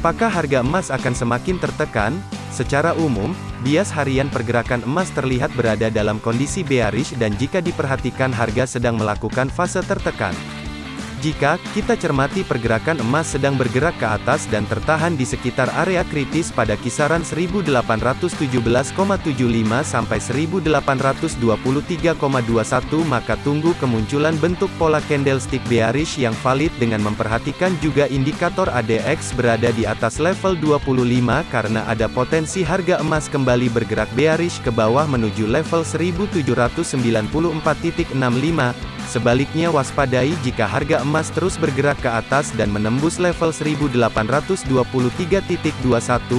Apakah harga emas akan semakin tertekan? Secara umum, bias harian pergerakan emas terlihat berada dalam kondisi bearish dan jika diperhatikan harga sedang melakukan fase tertekan. Jika kita cermati pergerakan emas sedang bergerak ke atas dan tertahan di sekitar area kritis pada kisaran 1817,75 sampai 1823,21 maka tunggu kemunculan bentuk pola candlestick bearish yang valid dengan memperhatikan juga indikator ADX berada di atas level 25 karena ada potensi harga emas kembali bergerak bearish ke bawah menuju level 1794.65 Sebaliknya waspadai jika harga emas terus bergerak ke atas dan menembus level 1823.21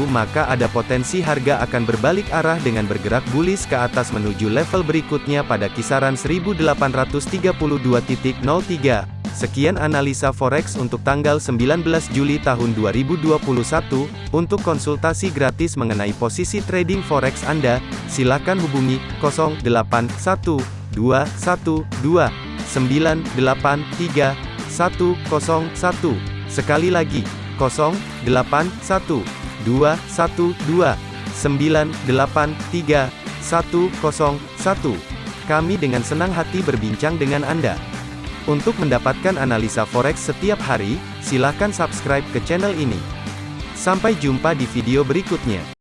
maka ada potensi harga akan berbalik arah dengan bergerak bullish ke atas menuju level berikutnya pada kisaran 1832.03. Sekian analisa forex untuk tanggal 19 Juli tahun 2021. Untuk konsultasi gratis mengenai posisi trading forex Anda, silakan hubungi 081212 983 101. Sekali lagi, 081 212 983 101. Kami dengan senang hati berbincang dengan Anda. Untuk mendapatkan analisa forex setiap hari, silakan subscribe ke channel ini. Sampai jumpa di video berikutnya.